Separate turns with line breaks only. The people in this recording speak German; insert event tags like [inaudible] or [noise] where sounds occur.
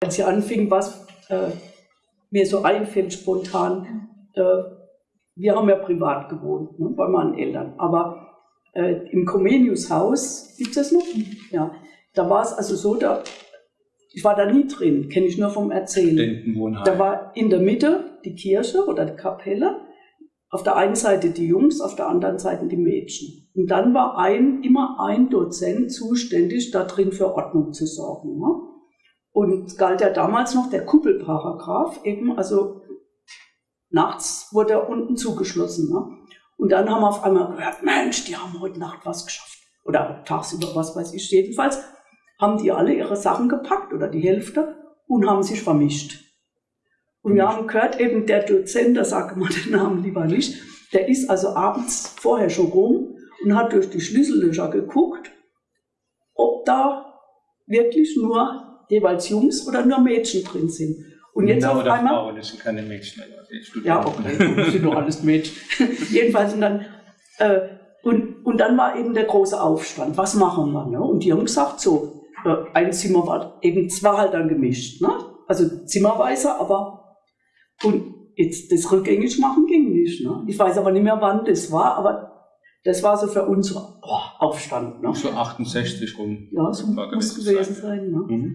Als sie anfing, was äh, mir so einfällt spontan, äh, wir haben ja privat gewohnt, ne, bei meinen Eltern, aber äh, im Comenius-Haus, gibt es das noch? Ja, da war es also so, da, ich war da nie drin, kenne ich nur vom Erzählen. Da war in der Mitte die Kirche oder die Kapelle, auf der einen Seite die Jungs, auf der anderen Seite die Mädchen. Und dann war ein, immer ein Dozent zuständig, da drin für Ordnung zu sorgen. Ne? Und galt ja damals noch der Kuppelparagraph, eben, also nachts wurde er unten zugeschlossen. Ne? Und dann haben wir auf einmal gehört, Mensch, die haben heute Nacht was geschafft. Oder tagsüber, was weiß ich. Jedenfalls haben die alle ihre Sachen gepackt oder die Hälfte und haben sich vermischt. Und wir haben gehört, eben der Dozent, da sage mal den Namen lieber nicht, der ist also abends vorher schon rum und hat durch die Schlüssellöcher geguckt, ob da wirklich nur jeweils Jungs oder nur Mädchen drin sind. Und jetzt
Männer
auf
oder
einmal,
Frauen, das sind keine Mädchen.
ja, okay, das sind doch alles Mädchen. [laughs] Jedenfalls und dann, äh, und, und dann war eben der große Aufstand. Was machen wir? Ne? Und die haben gesagt, so, äh, ein Zimmer war eben zwar halt dann gemischt, ne? also zimmerweise, aber und jetzt das rückgängig machen ging nicht. Ne? Ich weiß aber nicht mehr, wann das war, aber das war so für uns oh, Aufstand. Ne?
So 68 rum.
Ja, so muss
gewesen
gewesen sein. Ne?
Mhm.